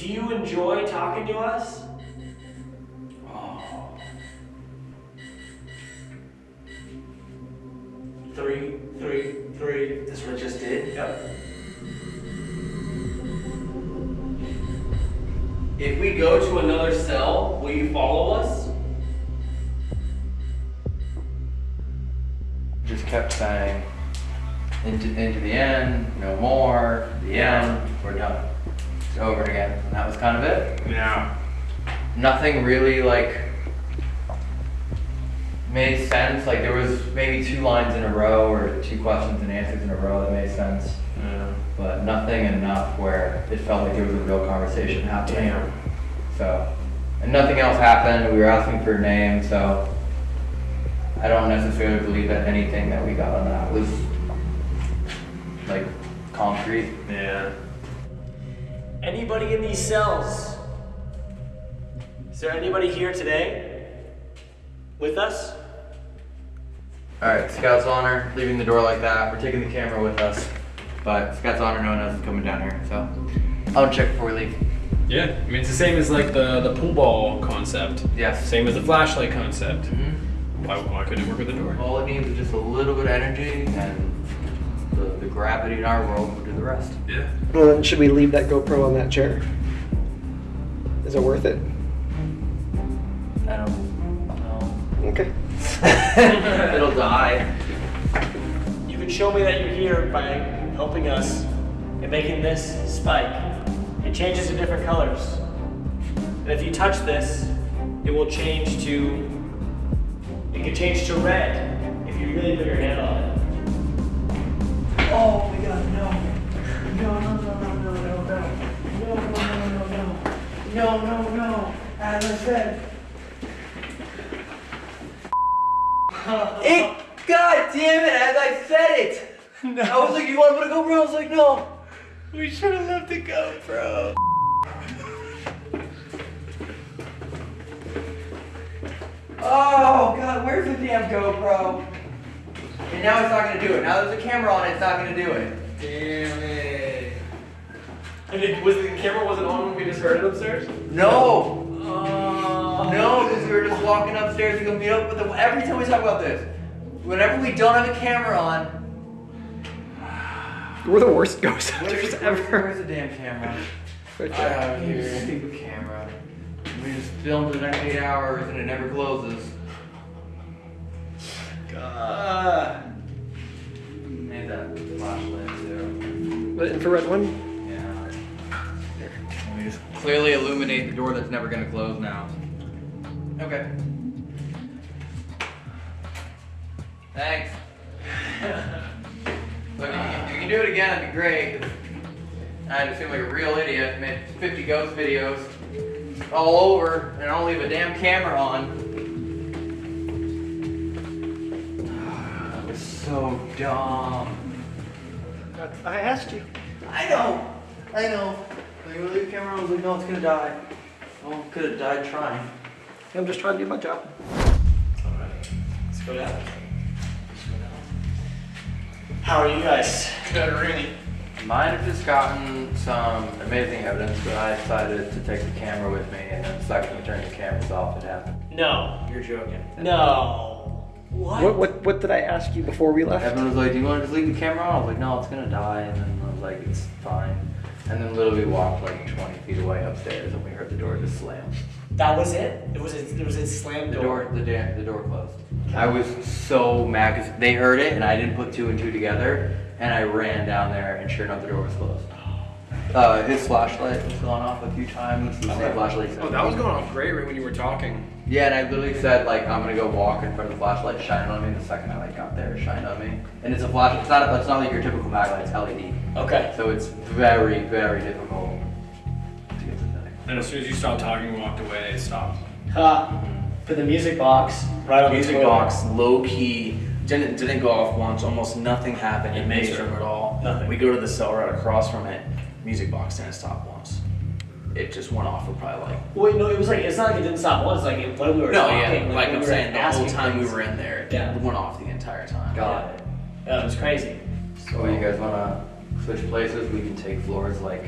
Do you enjoy talking to us? Oh. Three, three, three. That's what I just did? Yep. If we go to another cell, will you follow us? Just kept saying, into, into the end, no more, the end, we're done. Over again. And that was kind of it. Yeah. Nothing really like made sense. Like there was maybe two lines in a row or two questions and answers in a row that made sense. Yeah. But nothing enough where it felt like there was a real conversation happening. Damn. So, and nothing else happened. We were asking for a name, so I don't necessarily believe that anything that we got on that was like concrete. Yeah. Anybody in these cells? Is there anybody here today with us? All right, Scout's honor, leaving the door like that. We're taking the camera with us, but Scout's honor, no one else is coming down here. So, I'll check before we leave. Yeah, I mean it's the same as like the the pool ball concept. Yes. Same as the flashlight concept. Mm-hmm. Why, why couldn't it work with the door? All it needs is just a little bit of energy, and the, the gravity in our world will do the rest. Yeah. Well, then should we leave that GoPro on that chair? Is it worth it? I don't know. Okay. *laughs* It'll die. You can show me that you're here by helping us and making this spike. It changes to different colors. And if you touch this, it will change to. It can change to red if you really put your hand on it. Oh my god, no. No, no, no, no, no, no, no. No, no, no, no, no. No, no, no. As I said. It, God damn it, as I said it! No. I was like, you want to put a GoPro? I was like, no. We should have left the GoPro. Oh, God, where's the damn GoPro? And now it's not going to do it. Now there's a camera on it, it's not going to do it. Damn it. And it, was the camera wasn't on when we just heard it upstairs? No. Oh. No, because we were just walking upstairs to go meet up with them. Every time we talk about this, whenever we don't have a camera on, We're the worst ghost hunters where's, ever. where's the damn camera? Right I there. have here. Stupid camera. We just filmed the next eight hours and it never closes. God. Made that flashlight too. The infrared one? Yeah. And we just clearly illuminate the door that's never gonna close now. Okay. Thanks. *laughs* Look, if you, can, if you can do it again, that'd be great. I just seem like a real idiot. Made 50 ghost videos all over and I don't leave a damn camera on. Dumb. I asked you. I know. I know. Like, when I leave the camera on, I was like, no, it's gonna die. Oh, could have died trying. I'm just trying to do my job. All right, Let's go down. How are you guys? Good, Rainy. Might have just gotten some amazing evidence, but I decided to take the camera with me, and then the second we turned the cameras off, it happened. No. You're joking. No. What? What what what did I ask you before we left? Evan was like, "Do you want to just leave the camera on?" I was like, "No, it's gonna die." And then I was like, "It's fine." And then literally walked like 20 feet away upstairs, and we heard the door just slam. That was it? It was a, it was a slam The door. door, the, da- the door closed. I was so mad because they heard it and I didn't put two and two together, and I ran down there, and sure enough, the door was closed. Uh, his flashlight was gone off a few times. The same flashlight. Oh, that was going off great right when you were talking. Yeah, and I literally said like I'm gonna go walk in front of the flashlight, shine on me. The second I like got there, it shined on me. And it's a flash. It's not. It's not like your typical backlight. It's LED. Okay. So it's very, very difficult to get the thing. And as soon as you stopped talking and walked away, it stopped. Ha. Put the music box right on Music the toilet. box, low key, didn't didn't go off once. Almost nothing happened in Amazing. May's room at all. Nothing. We go to the cell right across from it. Music box didn't stop once. It just went off for probably like. Wait, no, it was like it's not like it didn't stop once. Like it, when we were no, talking, yeah, like when I'm we saying, the whole asking time we were in there, it Yeah. went off the entire time. Got it. Yeah, it was crazy. So you guys wanna switch places? We can take floors like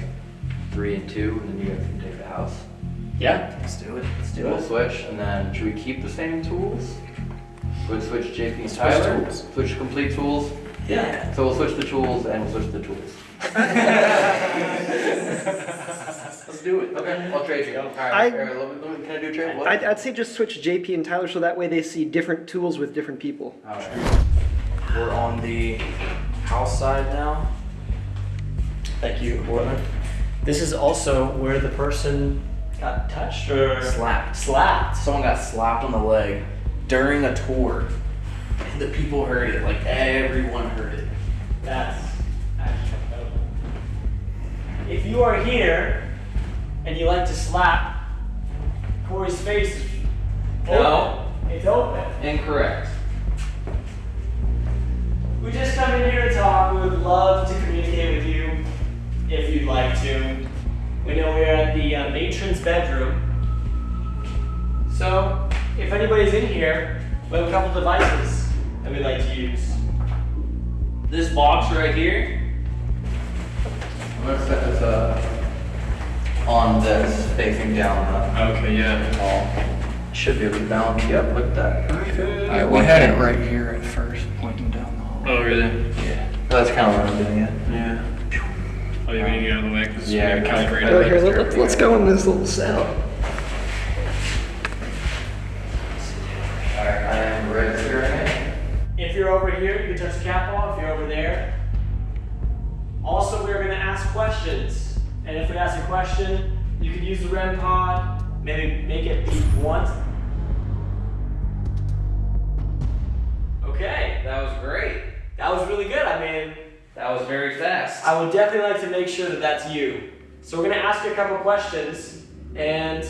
three and two, and then you guys can take the house. Yeah, let's do it. Let's do it. We'll switch, and then should we keep the same tools? We'll switch JP and Switch Tyler. tools. Switch complete tools. Yeah. So we'll switch the tools and we'll switch the tools. *laughs* *laughs* Let's do it. Okay, I'll trade you. All I- right, Aaron, let me- let me- can I do a trade? What? I'd, I'd say just switch JP and Tyler so that way they see different tools with different people. Alright. We're on the house side now. Thank you, Portland. This is also where the person got touched or Slapped. slapped. Someone got slapped on the leg during a tour. And the people heard it. Like everyone heard it. That's actually incredible. If you are here and you like to slap Corey's face, is No. open. it's open. Incorrect. We just come in here to talk. We would love to communicate with you if you'd like to. We know we're at the uh, matron's bedroom. So, if anybody's in here, we have a couple devices that we'd like to use. This box right here. I'm gonna set this up on this, facing down. Huh? Okay, yeah. Should be able to balance you up like that. I, we had it right here at first, pointing down the hall. Oh, really? Yeah. That's kind of what I'm doing it. Yeah. Oh, you mean to get out of the way because Yeah, we gotta calibrate Oh, it. here, let, let's, let's go in this little cell. Alright, I am registering it. If you're over here, you can touch the cat ball. If you're over there. Also, we're going to ask questions. And if we ask a question, you can use the REM pod, maybe make it beep once. Okay, That was great. that was really good. I mean, That was very fast. I would definitely like to make sure that that's you. So we're going to ask you a couple questions and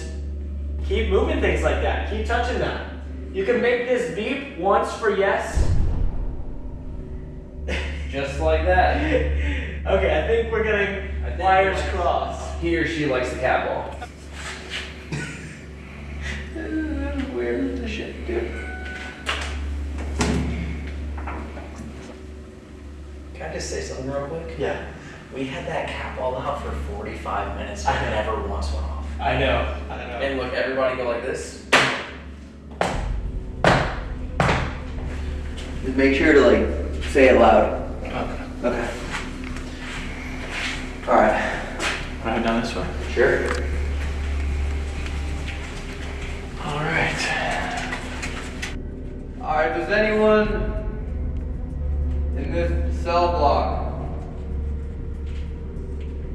keep moving things like that. Keep touching them. You can make this beep once for yes. Just like that. *laughs* Okay, I think we're getting think- wires crossed. He or she likes the cat ball. Weird as shit, dude. Can I just say something real quick? Yeah. We had that cat ball out for 45 minutes and it never once went off. I know. I know. And look, everybody go like this. Just make sure to like say it loud. Okay. Okay. Alright. Right down this way. Sure. Alright. Alright, does anyone in this cell block?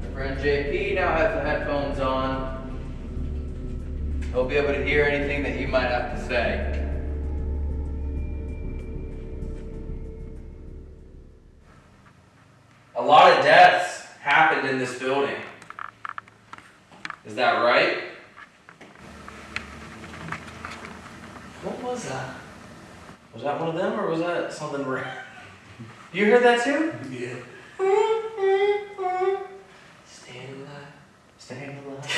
My friend JP now has the headphones on. He'll be able to hear anything that you might have to say. A lot of deaths happened in this building. Is that right? What was that? Was that one of them or was that something where You heard that too? Yeah. Staying alive. Staying alive.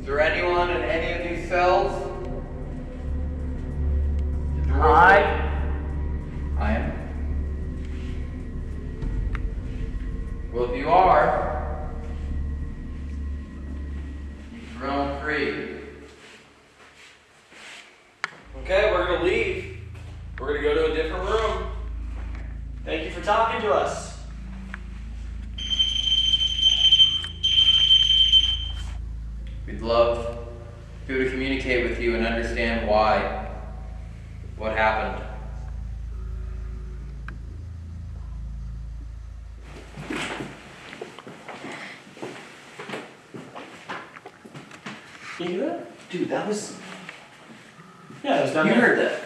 Is there anyone in any of these cells? I. I am. Well, if you are, roam free. Okay, we're gonna leave. We're gonna go to a different room. Thank you for talking to us. We'd love to be able to communicate with you and understand why, what happened. You hear that? Dude, that was. Yeah, it was down You there. heard that?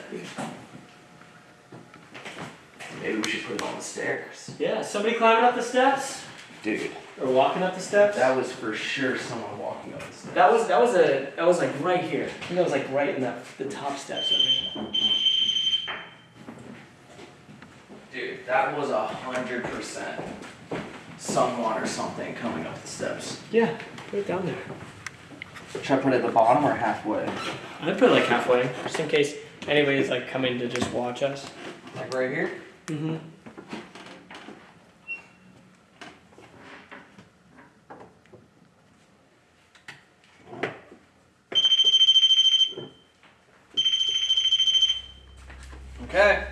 Maybe we should put it on the stairs. Yeah, somebody climbing up the steps Dude, or walking up the steps. that was for sure someone walking up the stairs. That was that was a that was like right here. I think that was like right in the the top steps over here. Dude, that was a hundred percent someone or something coming up the steps. Yeah, it down there. Should I put it at the bottom or halfway? I'd put it like halfway, just in case anybody's like coming to just watch us. Like right here? Mm-hmm. Okay.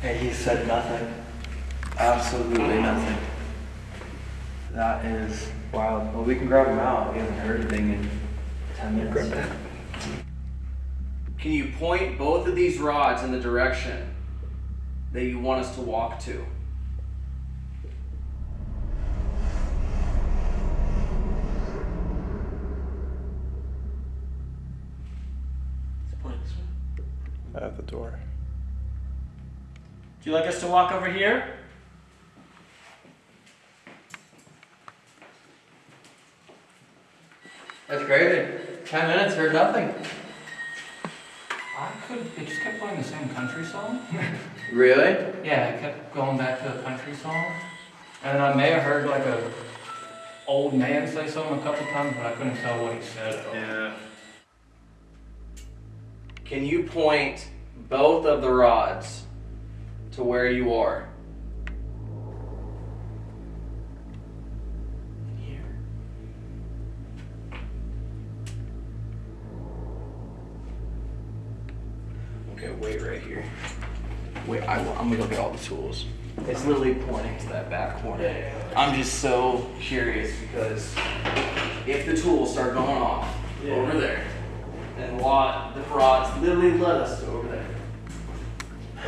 Hey, he said nothing. Absolutely nothing. That is wild. Well, we can grab him out. He hasn't heard anything in 10 minutes. Can you point both of these rods in the direction that you want us to walk to? You like us to walk over here? That's crazy. 10 minutes, heard nothing. I could. It just kept playing the same country song. *laughs* Really? yeah, it kept going back to the country song, and then I may have heard like a old man say something a couple times, but I couldn't tell what he said. Yeah. Can you point both of the rods to where you are? Okay, wait right here. Wait, I, am gonna go get all the tools. It's literally pointing to that back corner. I'm just so curious because if the tools start going off over there, then what the frauds literally led us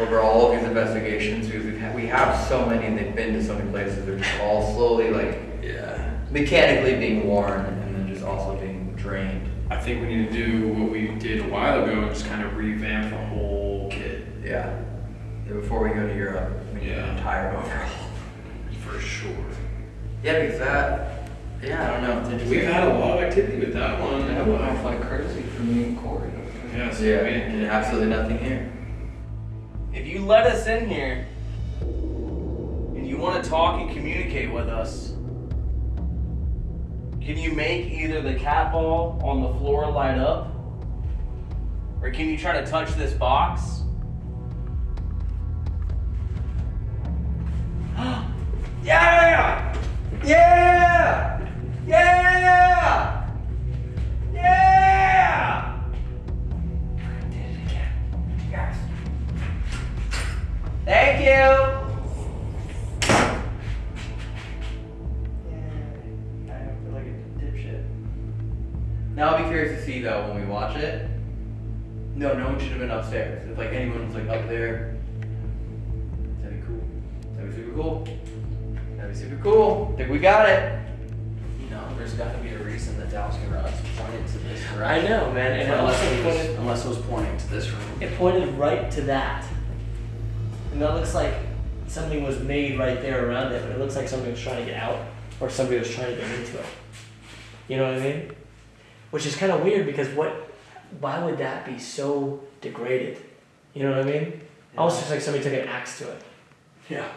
over all of these investigations, because we've had, we have so many and they've been to so many places, they're just all slowly like Yeah. mechanically being worn and then just also being drained. I think we need to do what we did a while ago and just kind of revamp the whole kit. Yeah. Yeah, Before we go to Europe, we need an entire overhaul. For sure. Yeah, because that, yeah, I don't know. It's. We've had a lot of activity with that one. That went off like crazy for me and Corey. Yes. Yeah, and absolutely nothing here. You let us in here and you want to talk and communicate with us, can you make either the cat ball on the floor light up? Or can you try to touch this box? *gasps* Yeah! Yeah! Yeah! Thank you. I feel like a dipshit. Now I'll be curious to see though when we watch it. No, no one should have been upstairs. If like anyone was like up there, that'd be cool. That'd be super cool. That'd be super cool. Think we got it. You know, there's got to be a reason that Dallas Garage pointed to this room. I know, man, and unless, it was, unless it was pointing to this room. It pointed right to that. And that looks like something was made right there around it, but it looks like somebody was trying to get out or somebody was trying to get into it. You know what I mean? Which is kind of weird because what, why would that be so degraded? You know what I mean? Almost just like somebody took an axe to it. Yeah.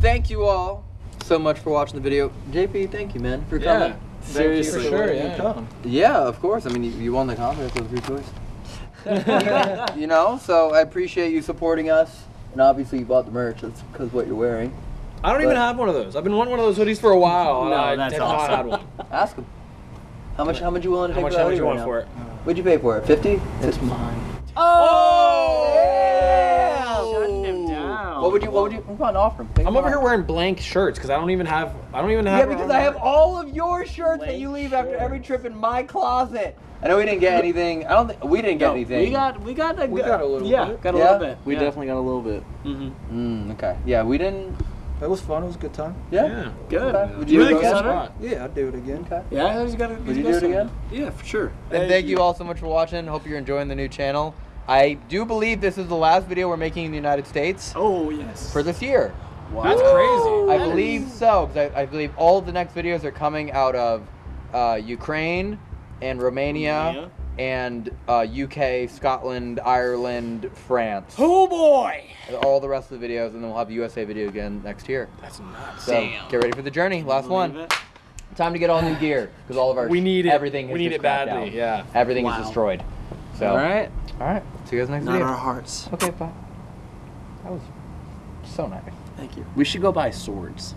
Thank you all so much for watching the video. JP, thank you, man, for coming. Yeah, coming. seriously, Thank you sure, yeah. Yeah, of course. I mean, you, you won the contest with your choice. *laughs* you know, so I appreciate you supporting us. And obviously, you bought the merch. That's because what you're wearing. I don't even have one of those. I've been wanting one of those hoodies for a while. and No, I that's have not had one. Ask him. How much? How much you willing to How take much- for that how much hoodie you right want now? for it? What'd you pay for it? Fifty? It's mine. Oh! oh! Shutting him down. What would you? What would you? Come on, offer him. Take I'm him over off. here wearing blank shirts because I don't even have. I don't even have. Yeah, because I have all of your shirts that you leave after every trip in my closet. I know we didn't get anything. I don't think we didn't get anything. We got. We got a. We got a little yeah, bit. got a Yeah? little bit. We yeah. definitely got a little bit. Mm, okay. Yeah, we didn't. It was fun. It was a good time. Yeah. Good. Okay. Would you do it again? Yeah, I'd do it again. Okay. Yeah, he's got. Would you do it again? Yeah, for sure. And thank you all so much for watching. Hope you're enjoying the new channel. I do believe this is the last video we're making in the United States. Oh yes. For this year. Wow. That's crazy. I believe so, because I, I believe all the next videos are coming out of uh, Ukraine and Romania, Romania. and uh, UK, Scotland, Ireland, France. Oh boy. All the rest of the videos, and then we'll have a USA video again next year. That's nuts. So get ready for the journey. Last one. time to get all new gear because all of our We need it. everything. We need it badly, out. yeah. Everything Wow. is destroyed. So All right. all right. See you guys next Not video. our hearts. Okay, bye. That was so nice. Thank you. We should go buy swords.